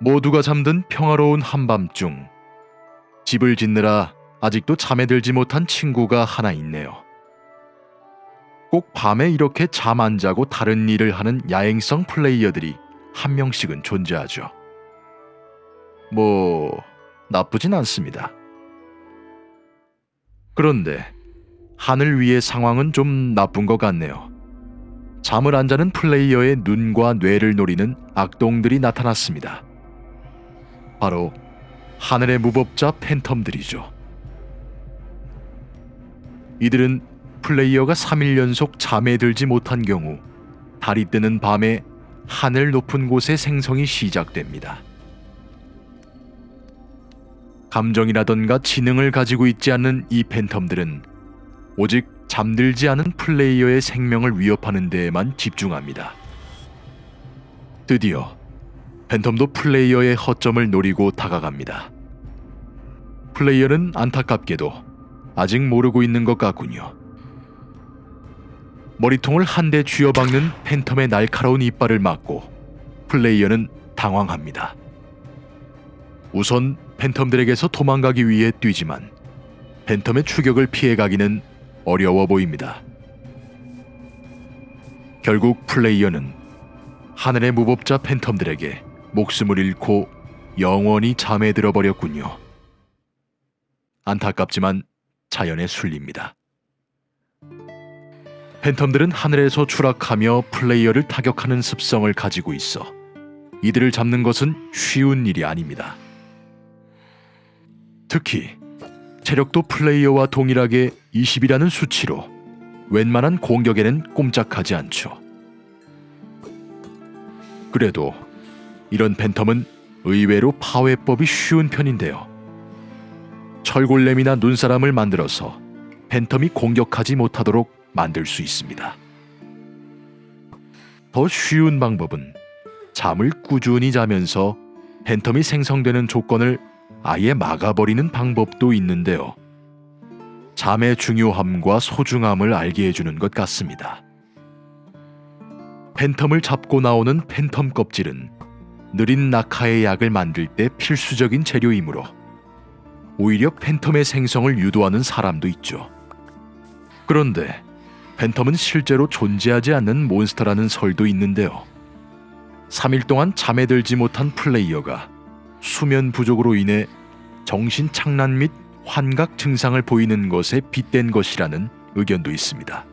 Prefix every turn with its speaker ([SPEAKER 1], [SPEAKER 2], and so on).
[SPEAKER 1] 모두가 잠든 평화로운 한밤중 집을 짓느라 아직도 잠에 들지 못한 친구가 하나 있네요. 꼭 밤에 이렇게 잠 안 자고 다른 일을 하는 야행성 플레이어들이 한 명씩은 존재하죠. 뭐 나쁘진 않습니다. 그런데 하늘 위의 상황은 좀 나쁜 것 같네요. 잠을 안 자는 플레이어의 눈과 뇌를 노리는 악동들이 나타났습니다. 바로 하늘의 무법자 팬텀들이죠. 이들은 플레이어가 3일 연속 잠에 들지 못한 경우 달이 뜨는 밤에 하늘 높은 곳에 생성이 시작됩니다. 감정이라던가 지능을 가지고 있지 않는 이 팬텀들은 오직 잠들지 않은 플레이어의 생명을 위협하는 데에만 집중합니다. 드디어 팬텀도 플레이어의 허점을 노리고 다가갑니다. 플레이어는 안타깝게도 아직 모르고 있는 것 같군요. 머리통을 한 대 쥐어박는 팬텀의 날카로운 이빨을 맞고 플레이어는 당황합니다. 우선 팬텀들에게서 도망가기 위해 뛰지만 팬텀의 추격을 피해가기는 어려워 보입니다. 결국 플레이어는 하늘의 무법자 팬텀들에게 목숨을 잃고 영원히 잠에 들어버렸군요. 안타깝지만 자연의 순리입니다. 팬텀들은 하늘에서 추락하며 플레이어를 타격하는 습성을 가지고 있어 이들을 잡는 것은 쉬운 일이 아닙니다. 특히 체력도 플레이어와 동일하게 20이라는 수치로 웬만한 공격에는 꼼짝하지 않죠. 그래도 이런 팬텀은 의외로 파괴법이 쉬운 편인데요. 철골렘이나 눈사람을 만들어서 팬텀이 공격하지 못하도록 만들 수 있습니다. 더 쉬운 방법은 잠을 꾸준히 자면서 팬텀이 생성되는 조건을 아예 막아버리는 방법도 있는데요. 잠의 중요함과 소중함을 알게 해주는 것 같습니다. 팬텀을 잡고 나오는 팬텀 껍질은 느린 낙하의 약을 만들 때 필수적인 재료이므로 오히려 팬텀의 생성을 유도하는 사람도 있죠. 그런데 팬텀은 실제로 존재하지 않는 몬스터라는 설도 있는데요. 3일 동안 잠에 들지 못한 플레이어가 수면 부족으로 인해 정신 착란 및 환각 증상을 보이는 것에 빗댄 것이라는 의견도 있습니다.